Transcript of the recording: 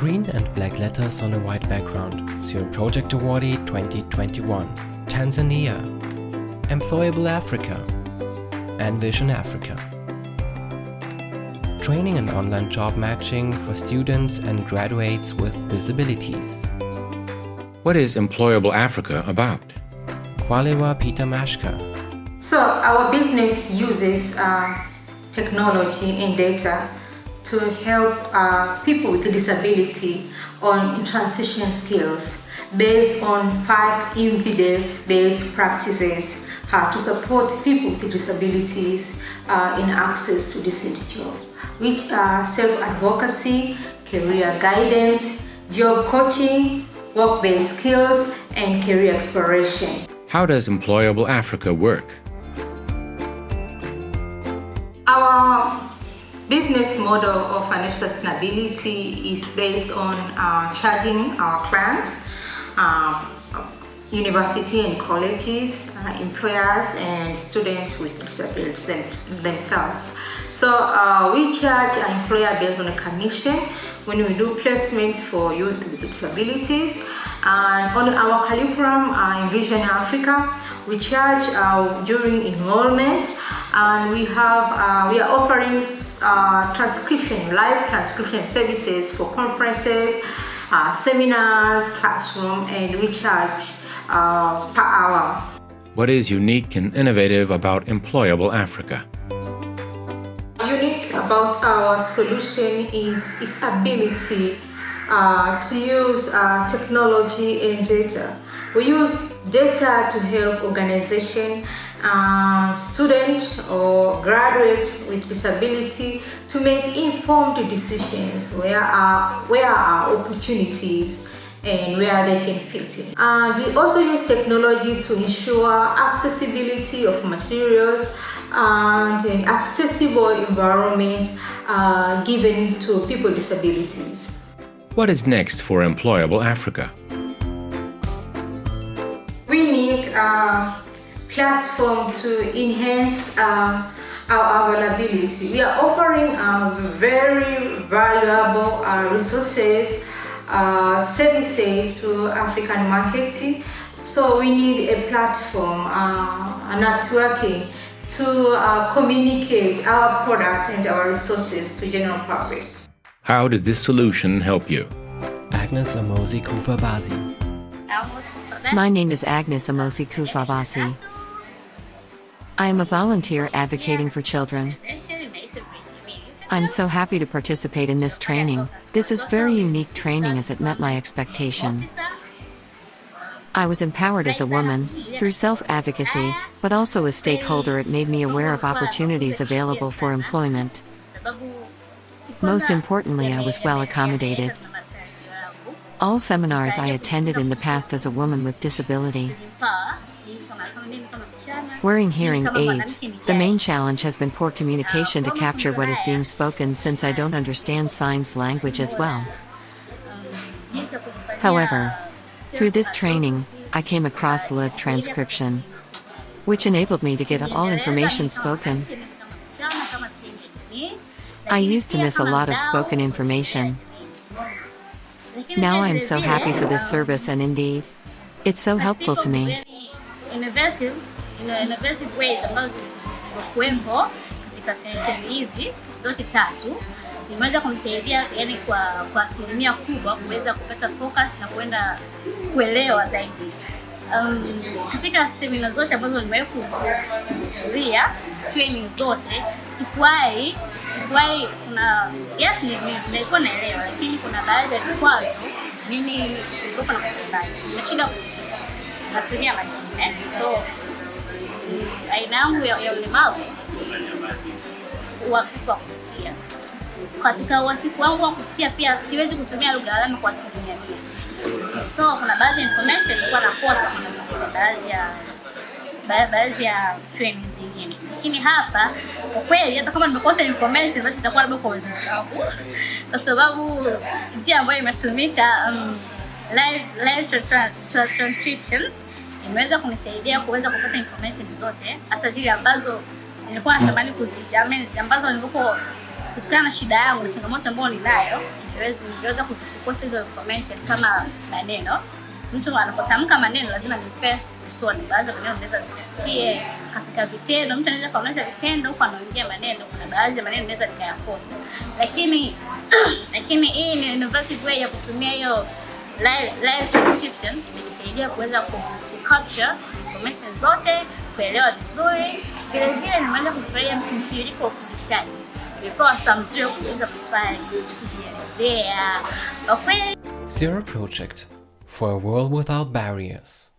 Green and black letters on a white background. Zero Project Awardee 2021. Tanzania. Employable Africa. Envision Africa. Training and online job matching for students and graduates with disabilities. What is Employable Africa about? Kwalewa Peter Mashka. So our business uses uh, technology and data to help uh, people with disability on transition skills based on five evidence-based practices uh, to support people with disabilities uh, in access to decent job, which are self-advocacy, career guidance, job coaching, work-based skills, and career exploration. How does Employable Africa work? Our business model of financial sustainability is based on uh, charging our clients, uh, university and colleges, uh, employers and students with disabilities them, themselves. So uh, we charge our employer based on a commission when we do placement for youth with disabilities. And on our curriculum uh, Envision Africa, we charge uh, during enrollment and we have uh, we are offering uh, transcription live transcription services for conferences uh, seminars classroom and we charge uh, per hour What is unique and innovative about Employable Africa? unique about our solution is its ability uh, to use uh, technology and data. We use data to help organization, uh, student or graduate with disability to make informed decisions where are, where are opportunities and where they can fit in. And we also use technology to ensure accessibility of materials and an accessible environment uh, given to people with disabilities. What is next for Employable Africa? We need a platform to enhance uh, our availability. We are offering uh, very valuable uh, resources, uh, services to African market. So we need a platform, uh, a networking to uh, communicate our product and our resources to general public. How did this solution help you? Agnes Amosi Kufabasi. My name is Agnes Amosi Kufabasi. I am a volunteer advocating for children. I'm so happy to participate in this training. This is very unique training as it met my expectation. I was empowered as a woman, through self-advocacy, but also as stakeholder it made me aware of opportunities available for employment. Most importantly I was well accommodated. All seminars I attended in the past as a woman with disability. Wearing hearing aids, the main challenge has been poor communication to capture what is being spoken since I don't understand signs language as well. However, through this training, I came across live transcription, which enabled me to get all information spoken. I used to miss a lot of spoken information. Now I am so happy for this service and indeed, it's so helpful to me. Innovative, innovative ways ambazo zilikuwepo katika session hizi zote tatu imeweza kumsaidia yani kwa kwa asilimia kubwa kuweza kupata focus na kuenda kuelewa zaidi. Um, katika semina zote ambazo nimewahi kuhudhuria training zote sikuwahi sikuwahi kuna yes ni- ni- nilikuwa naelewa lakini kuna baadhi ya vikwazo mimi nilikuwa na nashinda natumia mashine. So aina yangu ya, ya ulemavu uhafifu wa kusikia. Katika uhafifu wangu wa kusikia pia siwezi kutumia lugha alama kwa asilimia mia so kuna baadhi ya information nilikuwa nakosa baadhi ya ba- baadhi ya training zingine. Lakini hapa kwa kweli hata kama nimekosa information basi itakuwa labda kwa wenzangu, kwa sababu njia ambayo imetumika um, live, live tra- tra- tra- transcription imeweza kunisaidia kuweza kupata information zote hata zile ambazo nilikuwa natamani kuzijamini, ambazo nilipo kutokana na shida yangu na changamoto ambayo ninayo niliweza kukosa hizo information kama maneno. Mtu anapotamka maneno lazima ni first usoni baadhi ya maneno unaweza nisikie katika vitendo. Mtu anaweza kaonyesha vitendo huku anaongea maneno kuna baadhi ya maneno naweza nikayakosa lakini lakini hii ni innovative way ya kutumia hiyo live, transcription imenisaidia kuweza ku ku capture information zote kuelewa vizuri. Vile vile nimeweza kufurahia mtiririko wa ufundishaji. Nimepewa saa mzuri wa kwa kweli Zero Project for a world without barriers.